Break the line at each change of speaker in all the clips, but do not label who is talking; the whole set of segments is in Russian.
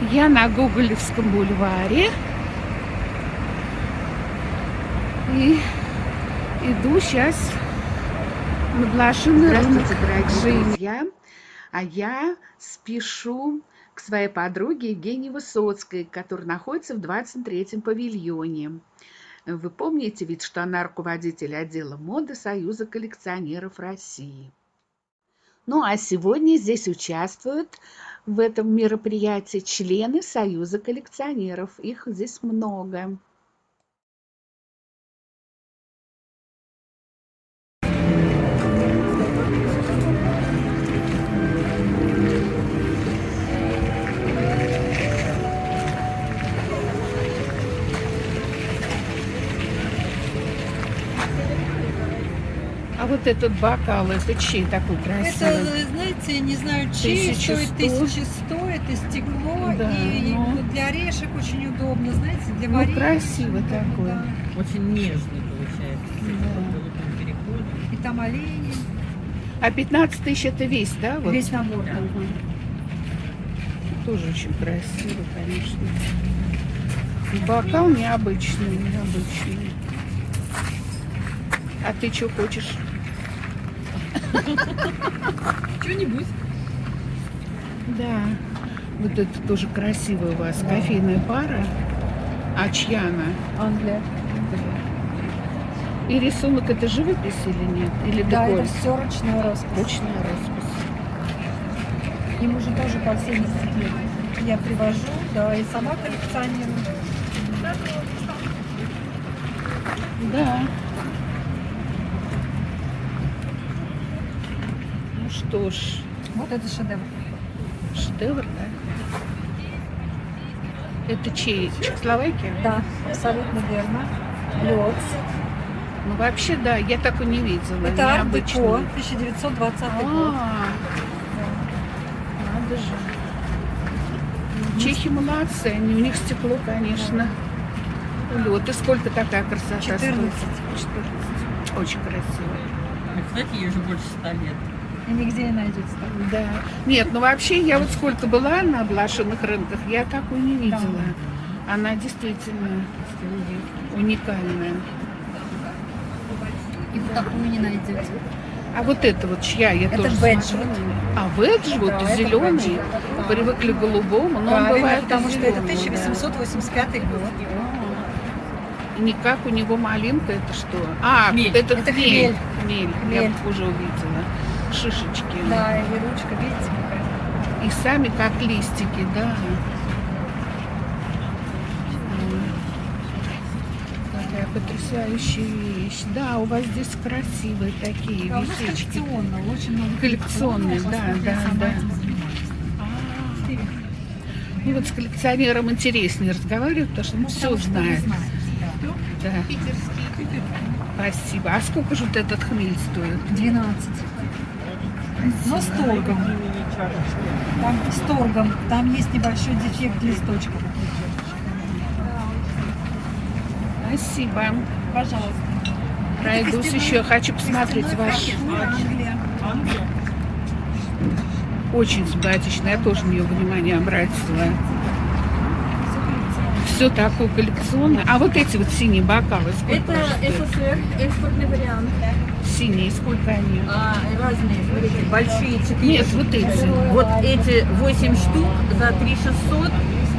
Я на Гоголевском бульваре. И иду сейчас на блошиный рынок. Женя.
друзья! А я спешу к своей подруге Евгении Высоцкой, которая находится в 23-м павильоне. Вы помните ведь, что она руководитель отдела моды Союза коллекционеров России. Ну а сегодня здесь участвуют в этом мероприятии члены Союза коллекционеров. Их здесь много.
Этот бокал, это чей такой красивый?
Это, знаете, не знаю, чей,
1100.
стоит 1100, это стекло,
Да,
и
ну.
вот для орешек очень удобно, знаете, для
Ну,
варенья.
красивый
Да,
такой.
да.
Очень нежный получается.
Да.
И там олени,
А 15 тысяч это весь, да? Вот?
весь набор. да.
Ага. Тоже очень красиво, конечно. Бокал необычный, необычный. А ты что хочешь?
Что-нибудь.
Да. Вот это тоже красивая у вас кофейная пара. А чья она?
Англия.
И рисунок это живопись или нет? Или
Да,
декор?
это все ручной роспись.
Точная роспись.
Ему уже тоже по 70 лет. Я привожу, да, и сама коллекционирую.
Да. Ну что ж,
Вот это шедевр.
шедевр, да? Это чей? Чехословакия?
Да, абсолютно верно. Лед.
Ну вообще, да, я такой не видела.
Это арт-деко, 1920 год.
А, надо же. Чехи молодцы, они, у них стекло, конечно. Лед. И сколько такая красота
14.
стоит? 14. Очень красиво.
А, Кстати, ей уже больше ста лет.
И нигде не найдете так.
Да. Нет, ну вообще я вот сколько была на блошиных рынках, я такой не видела. Она действительно уникальная.
И вы такую не найдете.
А вот это вот чья? Я
Это
тоже смотрю. А Веджвуд,
Да,
зеленый.
Веджвуд, да.
Привыкли к голубому, но он
Правильно,
бывает и
потому что это
зелёный, да.
1885 год.
И Никак у него малинка, это что? А,
Хмель.
это,
Это
хмель.
хмель.
Хмель. Я уже увидела. Шишечки.
Да, и ручка, видите, какая?
И сами как листики, да. Какая потрясающая вещь. Да, у вас здесь красивые такие
Да,
вещички.
очень много
Коллекционные, да, да, да. Ну вот с коллекционером интереснее разговаривать, потому что он
Ну,
все
потому
знает.
знаете, да.
Да. Спасибо. А сколько же вот этот хмель стоит?
12. Но с торгом. Там с торгом. Там есть небольшой дефект листочка.
Спасибо.
Пожалуйста.
Пройдусь еще. Хочу посмотреть ваш. Очень симпатично. Я тоже на нее внимание обратила. Все такое коллекционное. А вот эти вот синие бокалы,
Это
же стоят?
СССР, экспортный вариант.
Синие, сколько они?
А, разные, смотрите, большие 4.
Нет, вот эти.
Вот эти 8 штук за 3600.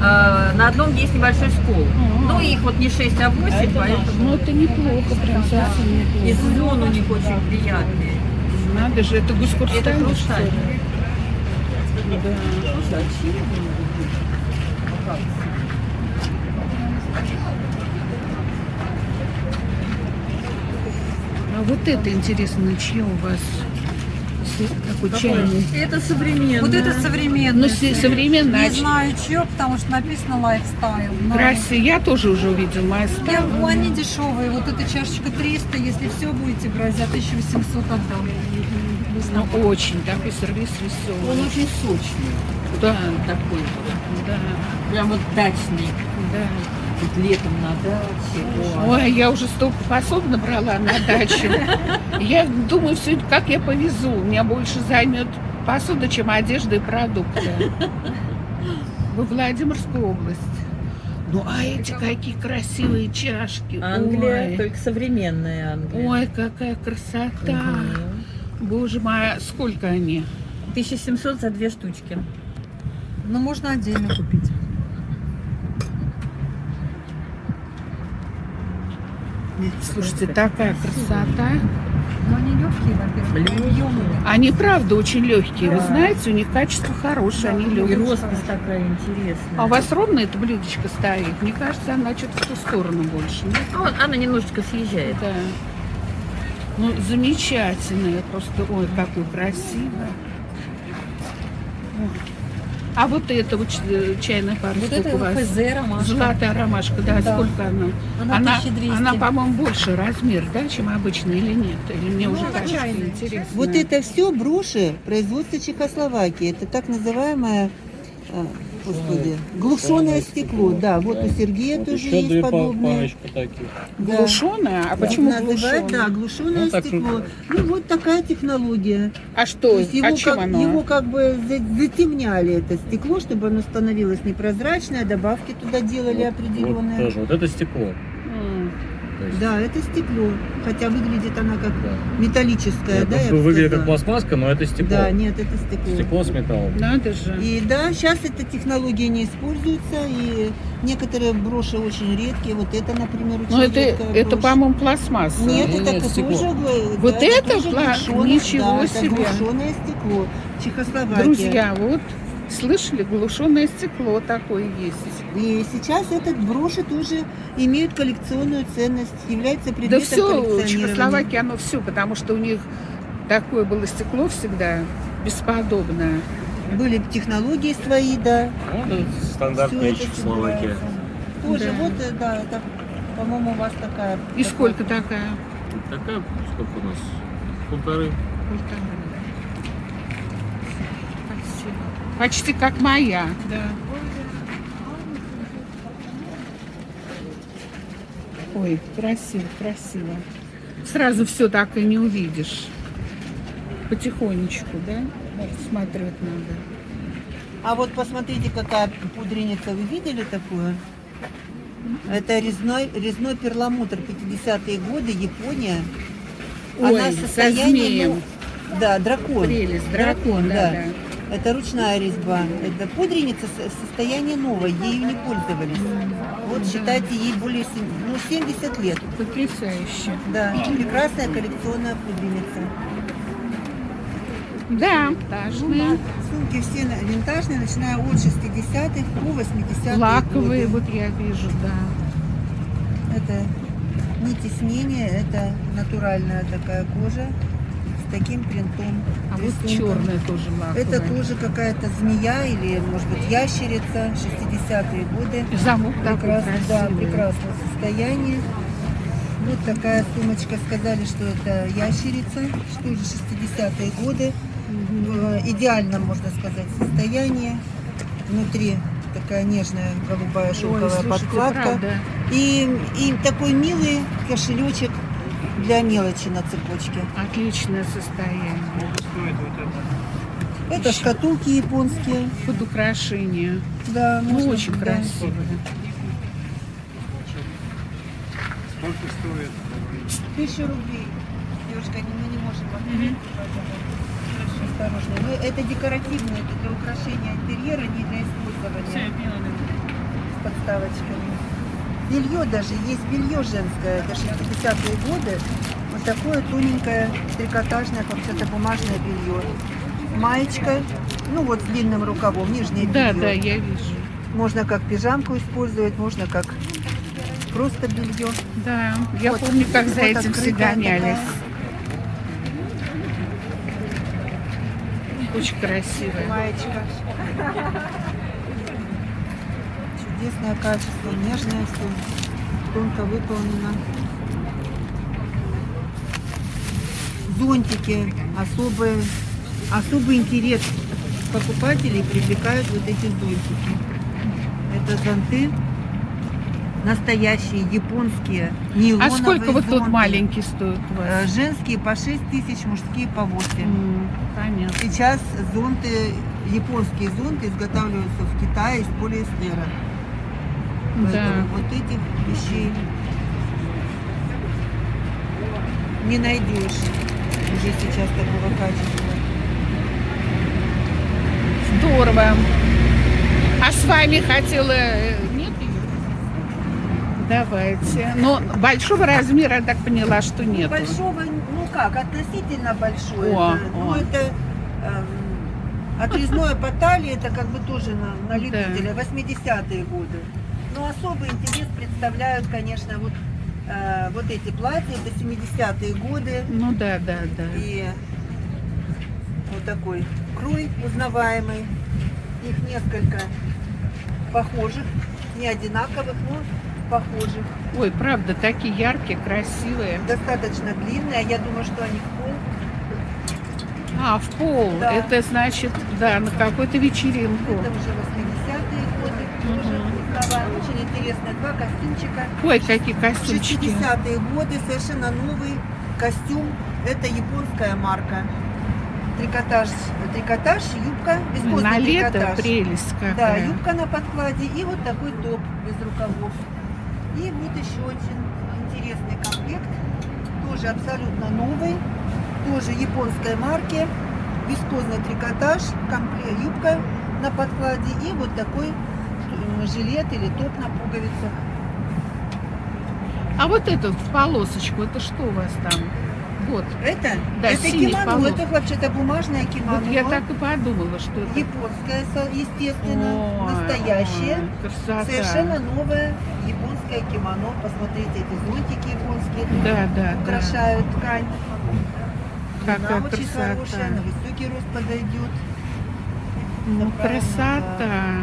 А, на одном есть небольшой скол. Ну, их вот не 6, а 8, поэтому...
Ну, это неплохо, прям совсем
И
неплохо.
звон у них очень приятный.
Надо же, это гусь
Это
что
хрусталь.
ли? Да. А вот это интересно, чье у вас? Такой чайный.
Это современное.
Вот это современное.
Ну, современное.
Не знаю, чье, потому что написано лайфстайл. но-
Красивый. Я тоже уже увидела. Моя
Я, ну, они дешевые. Вот эта чашечка 300, если все будете брать, за 1800 отдам.
Ну, очень такой сервис
Он
веселый.
очень сочный.
Да,
Такой.
да,
Прям вот дачный.
да.
Вот летом на даче. Ой.
Ой, я уже столько посуд набрала на дачу. Я думаю, все это как я повезу. Меня больше займет посуда, чем одежда и продукты. во Владимирскую область. Ну, а эти какие красивые чашки.
Англия,
Ой,
только современная Англия.
Ой, какая красота.
Мгм.
Боже мой, а сколько они?
1700 за две штучки.
Но Ну, можно отдельно купить.
Слушайте, такая красота.
Но они легкие, во-первых.
Они правда очень легкие. Вы
Да.
знаете, у них качество хорошее, они
И
легкие.
роспись такая интересная.
А у вас ровно это блюдечко стоит? Мне кажется, она что-то в ту сторону больше. нет?
Ну, она немножечко съезжает.
Да. Ну, замечательная просто. Ой, какой красиво. Ой. А вот это вот э, чайная пара,
Вот
сколько
это
у вас?
ФЗ ромашка.
Золотая ромашка, да,
Да.
сколько она?
Она 1200.
она, по-моему, больше размер, да, чем обычно или нет? Или мне
Ну,
уже
она
кажется
чайная.
интересно.
Вот это все броши производства Чехословакии. Это так называемое, а, господи, глушеное стекло. Да, вот у Сергея тоже есть подобное. Да.
Глушеная? А
Вот
почему глушеная?
да, глушеное
Ну, так
стекло. Ну вот такая технология.
А
То
что?
есть его,
а чем
как,
оно?
его как бы за- затемняли это стекло, чтобы оно становилось непрозрачное, добавки туда делали
Вот
определенные.
тоже. Вот это стекло. Есть,
Да, это стекло. Хотя выглядит она как
да.
металлическая,
Нет,
да,
ну, выглядит как пластмасска, но это стекло.
Да, нет, это стекло.
Стекло с металлом.
Надо же.
И да, сейчас эта технология не используется, и некоторые броши очень редкие. Вот это, например, очень
Ну, это,
редкая
это по-моему, пластмасса.
Нет,
Ну,
это
нет,
тоже
стекло.
гла-
Вот
да,
это
тоже
пла- ничего
да,
себе.
Это стекло. Чехословакия.
Друзья, вот слышали, глушеное стекло такое есть.
И сейчас этот броши тоже имеют коллекционную ценность, является
Да
предметом
все,
коллекционирования.
Чехословакии, оно все, потому что у них такое было стекло всегда бесподобное.
Были технологии свои, да.
Ну, стандартная Чехословакия.
Тоже
Да.
вот, э, да, это, по-моему, у вас такая.
И сколько такая?
Такая, сколько у нас? Полторы.
Спасибо. Почти как моя. Да. Ой, красиво, красиво. Сразу все так и не увидишь. Потихонечку, да? Смотреть надо.
А вот посмотрите, какая пудреница. Вы видели такую? Это резной, резной перламутр 50-е годы, Япония.
Ой,
Она
со
состояние,
змеем.
ну, да, дракон.
Прелесть, дракон, да, да.
Это ручная резьба. Это пудреница со- состояние новое, ею не пользовались. Вот считайте, ей более сем- ну, 70 лет.
Потрясающе.
Да, прекрасная коллекционная пудреница.
Да, тажные,
Сумки все винтажные, начиная от 60-х по 80-е
лаковые,
годы.
вот я вижу, да.
Это не теснение, это натуральная такая кожа таким принтом.
А вот
рисунком.
черная тоже лаковая.
Это тоже какая-то змея или, может быть, ящерица, 60-е годы.
Замок
Прекрасно, да, прекрасное состояние. Вот такая сумочка, сказали, что это ящерица, что же 60-е годы. В идеальном, можно сказать, состоянии. Внутри такая нежная голубая
Ой,
шелковая
слушайте,
подкладка.
правда.
И, и такой милый кошелечек для мелочи на цепочке.
Отличное состояние.
Это шкатулки японские.
Под украшение.
Да,
Ну,
можно,
очень
да.
красиво.
Тысячу рублей. Девушка, не- мы не можем вам Хорошо, осторожно. Ну, это декоративное, это для украшения интерьера, не для использования с подставочками. Белье даже, есть белье женское, это 60-е годы. Вот такое тоненькое, трикотажное, как это бумажное белье. Маечка, ну вот с длинным рукавом, нижнее
Да,
белье.
да, я вижу.
Можно как пижамку использовать, можно как просто белье.
Да, я
Вот,
помню, как за этим все гонялись.
такая.
Очень красивая.
Маечка. Чудесное качество, нежное все, тонко выполнено. Зонтики, особый, особый интерес покупателей привлекают вот эти зонтики. Это зонты настоящие, японские,
А
нейлоновые
сколько вот
зонты.
маленький стоит
Э? Женские по 6 тысяч, мужские по 8.
М, Понятно.
Сейчас зонты японские зонты изготавливаются в Китае из полиэстера.
Да.
Поэтому вот этих вещей не найдешь уже сейчас такого качества.
Здорово. А с вами хотела... э, Нет её? Давайте. Но большого размера, я так поняла, что нет.
Большого, ну как, относительно большой.
О,
это, ну
о.
это эм, отрезное по талии, это как бы тоже на, на любителя, 80-е годы. Но особый интерес представляют, конечно, вот, э, вот эти платья, это 70-е годы.
Ну да, да, да.
И вот такой крой узнаваемый. Их несколько похожих, не одинаковых, но похожих.
Ой, правда, такие яркие, красивые.
Достаточно длинные. Я думаю, что они в пол.
А, в пол.
Да.
Это значит, да, на какую-то вечеринку.
Это уже 80-е годы. Рукава. Очень интересно. Два костюмчика.
Ой, какие костюмчики.
60-е годы. Совершенно новый костюм. Это японская марка. Трикотаж, трикотаж, юбка, вискозный
На лето
трикотаж.
прелесть
Да,
какая.
юбка на подкладе и вот такой топ без рукавов. И вот еще очень интересный комплект, тоже абсолютно новый, тоже японской марки, вискозный трикотаж, комплект, юбка на подкладе и вот такой жилет или топ на пуговицах.
А вот это в полосочку, это что у вас там? Вот.
Это,
Да,
это кимоно,
полос.
это вообще-то бумажное кимоно.
Вот я так и подумала, что это.
Японское, естественно,
Ой,
настоящее.
красота.
Совершенно новое японское кимоно. Посмотрите, эти зонтики японские
Да, да, да.
украшают ткань.
Какая
Она очень
красота.
хорошая, на высокий рост подойдет.
Ну, красота.
Да.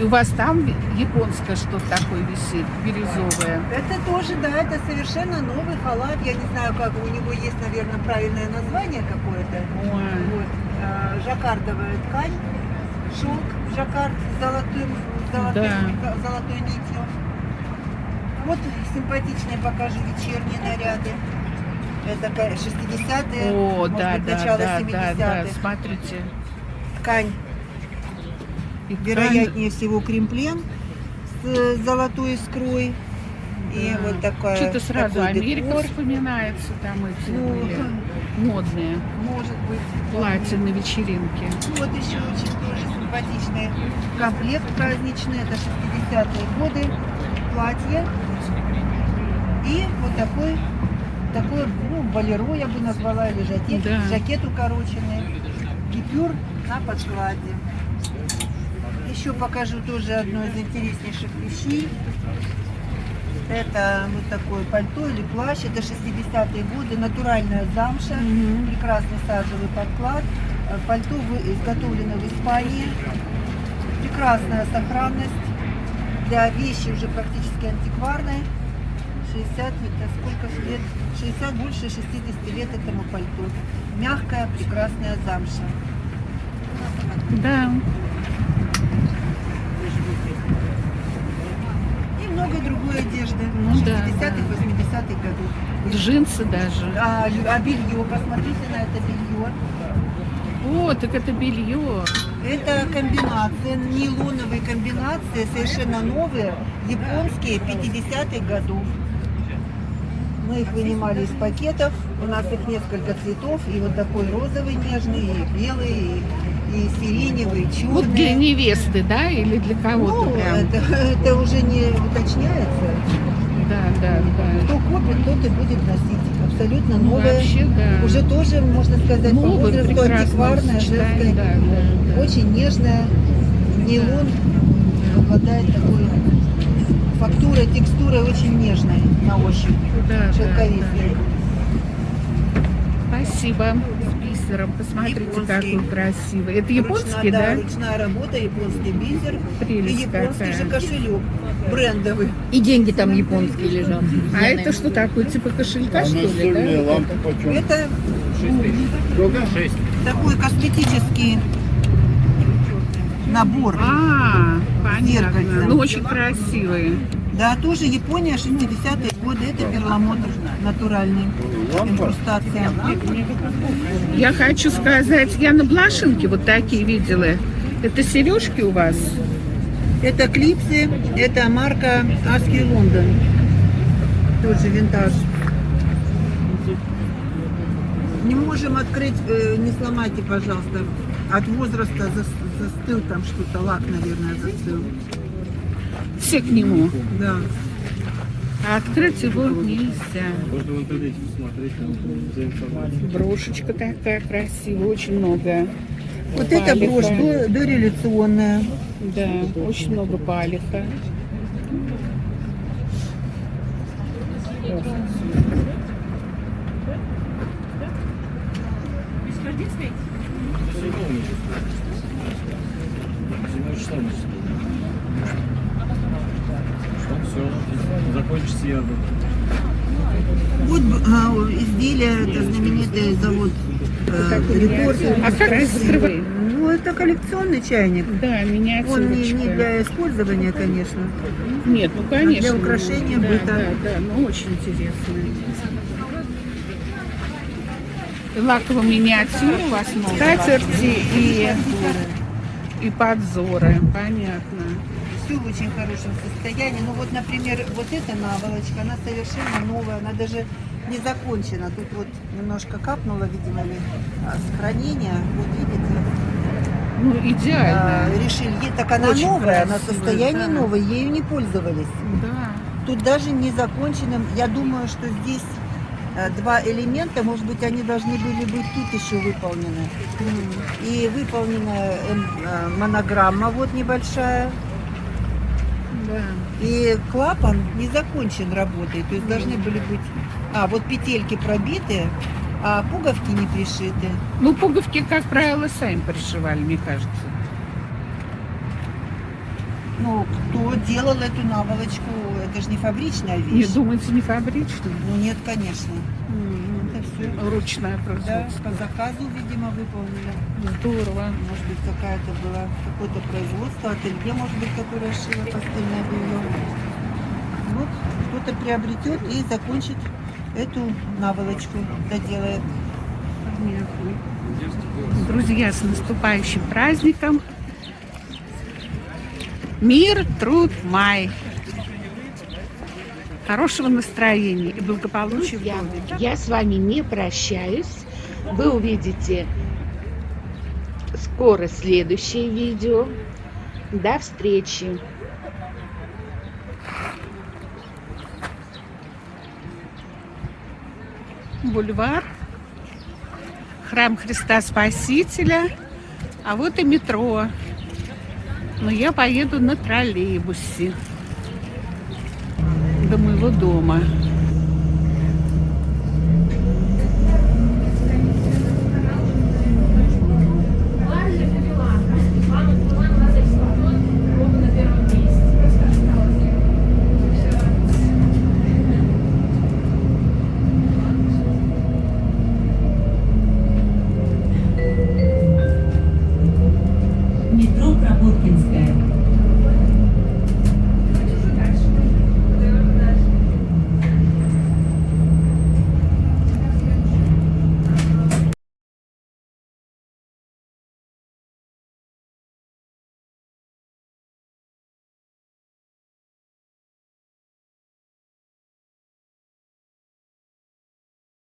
И у вас там японское что-то такое висит, бирюзовое.
Это тоже, да, это совершенно новый халат. Я не знаю, как у него есть, наверное, правильное название какое-то. Вот. а, Жаккардовая ткань, шелк жаккард с золотым, золотым,
Да.
золотой нитью. Вот симпатичные покажу вечерние наряды. Это ка- 60-е,
О, да,
быть,
да,
начало
да, да,
70-х.
да, смотрите.
Ткань,
И ткань-
вероятнее всего, кремплен с э, золотой искрой. И
Да.
вот такая
Что-то сразу Америка
декор.
вспоминается, там эти
Ну,
были модные
Может быть.
платья на вечеринке.
Вот еще очень тоже симпатичный комплект праздничный. Это 60-е годы. Платье. И вот такой, такой, ну, болеро я бы назвала, или жакет.
Да.
Жакет укороченный. Гипюр на подкладе. Еще покажу тоже одно из интереснейших вещей. Это вот такое пальто или плащ. Это 60-е годы. Натуральная замша. Прекрасный сажевый подклад. Пальто вы- изготовлено в Испании. Прекрасная сохранность. Для вещи уже практически антикварной. 60, это сколько лет? 60, больше 60 лет этому пальто. Мягкая, прекрасная замша.
Да.
И много другой одежды.
Ну да,
60-х, 80-х годов.
Джинсы даже.
А, а белье, посмотрите на это белье.
О, так это белье.
Это комбинация, нейлоновые комбинации, совершенно новые, японские, 50-х годов. Мы их вынимали из пакетов, у нас их несколько цветов, и вот такой розовый нежный, и белый, и, и сиреневый, черный.
Вот для невесты, да, или для кого-то
Ну,
прям?
это, это уже не уточняется.
Да, да, да.
Кто купит, тот и будет носить. Абсолютно
Ну,
новое.
вообще, да.
Уже тоже, можно сказать, по
Новое,
возрасту
прекрасное
антикварное,
сочетание,
женское.
да, да, да.
Очень нежная. Нейлон обладает такой фактурой, текстурой очень нежной на ощупь.
Да, да,
Шелковистой.
Спасибо. Бисером. Посмотрите,
Японский.
какой красивый. Это японский,
Ручная,
да?
ручная работа, японский бисер
Прелесть
и японский
какая.
же кошелек брендовый.
И деньги там японские лежат.
А это что такое? Типа кошелька, что ли, да?
лампа почем?
Это такой косметический набор.
А, Понятно. Ну, очень красивые.
Да, тоже Япония, 60-е годы. Это перламутр натуральный. Инкрустация.
Я хочу сказать, я на блошинке вот такие видела. Это сережки у вас?
Это клипсы, это марка Аски Лондон. Тоже винтаж. Не можем открыть, э, не сломайте, пожалуйста. От возраста застыл там что-то, лак, наверное, застыл.
Все к нему.
Да.
А открыть его нельзя.
Можно в интернете посмотреть там.
Брошечка такая красивая, очень много.
Вот эта
палиха.
брошь до- дореволюционная.
Да, очень много палиха.
Все, закончится я.
Вот а, изделие, это знаменитый завод э, Рекорд.
А как вы закрываете?
Ну, это коллекционный чайник.
Да,
Он не, не
миниатюрочка.
для использования, конечно.
Нет, ну конечно.
для украшения
да,
быта.
Да, да, ну очень интересно. Лаковая миниатюра у вас много. Скатерти и, и подзоры, понятно.
Все в очень хорошем состоянии. Ну вот, например, вот эта наволочка, она совершенно новая, она даже не закончена. Тут вот немножко капнуло, видимо, ли, а, с хранения. Вот видите,
Ну,
а,
идеально.
решили. Так она
Очень
новая, она
красивая,
состоянии
да.
новой, ею не пользовались.
Да.
Тут даже не законченным. Я думаю, что здесь э, два элемента, может быть, они должны были быть тут еще выполнены. И выполнена эм, монограмма вот небольшая.
Да.
И клапан не закончен работой. То есть должны были быть... А, вот петельки пробиты, а пуговки не пришиты.
Ну, пуговки, как правило, сами пришивали, мне кажется.
Ну, кто делал эту наволочку, это же не фабричная
Не
вещь.
думаете, не фабричный?
Ну нет, конечно. Это все
Ручное
да,
производство.
по заказу, видимо, выполнили.
Здорово.
Может быть, какая-то была, какое-то производство, ателье, может быть, которое шило постельное белье. Вот, кто-то приобретет и закончит эту наволочку, доделает.
Понятно. Друзья, с наступающим праздником. Мир, труд, май. Хорошего настроения и благополучия в
Друзья,
доме.
я с вами не прощаюсь. Вы увидите скоро следующее видео. До встречи.
Бульвар. Храм Христа Спасителя. А вот и метро. Но я поеду на троллейбусе до моего дома.